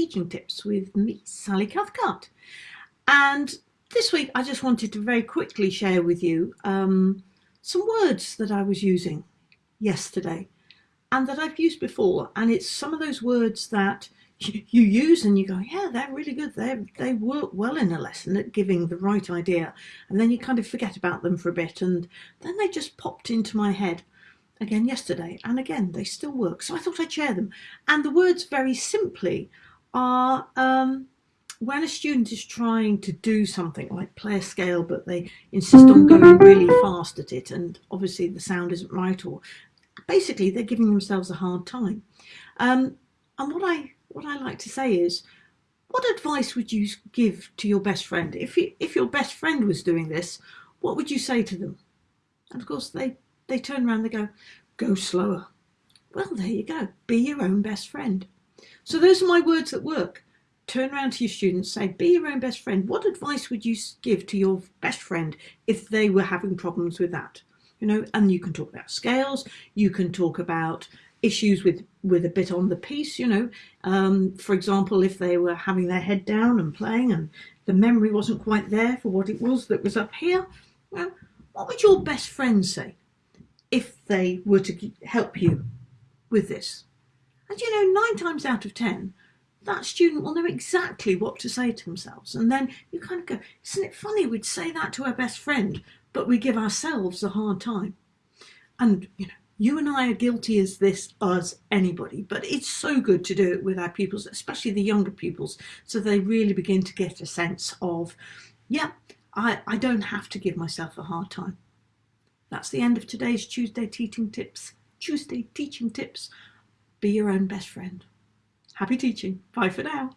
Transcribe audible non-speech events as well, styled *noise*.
Teaching Tips with me, Sally Cathcart. And this week I just wanted to very quickly share with you um, some words that I was using yesterday and that I've used before. And it's some of those words that *laughs* you use and you go, yeah, they're really good. They they work well in a lesson at giving the right idea. And then you kind of forget about them for a bit. And then they just popped into my head again yesterday. And again, they still work. So I thought I'd share them. And the words very simply are um, when a student is trying to do something like play a scale, but they insist on going really fast at it. And obviously the sound isn't right or basically they're giving themselves a hard time. Um, and what I what I like to say is, what advice would you give to your best friend? If, you, if your best friend was doing this, what would you say to them? And of course, they, they turn around, they go, go slower. Well, there you go. Be your own best friend. So those are my words that work. Turn around to your students, say, be your own best friend. What advice would you give to your best friend if they were having problems with that? You know, and you can talk about scales, you can talk about issues with with a bit on the piece you know um, for example if they were having their head down and playing and the memory wasn't quite there for what it was that was up here well what would your best friend say if they were to help you with this and you know nine times out of ten that student will know exactly what to say to themselves and then you kind of go isn't it funny we'd say that to our best friend but we give ourselves a hard time and you know you and I are guilty as this as anybody, but it's so good to do it with our pupils, especially the younger pupils, so they really begin to get a sense of, yeah, I, I don't have to give myself a hard time. That's the end of today's Tuesday Teaching Tips. Tuesday Teaching Tips. Be your own best friend. Happy teaching. Bye for now.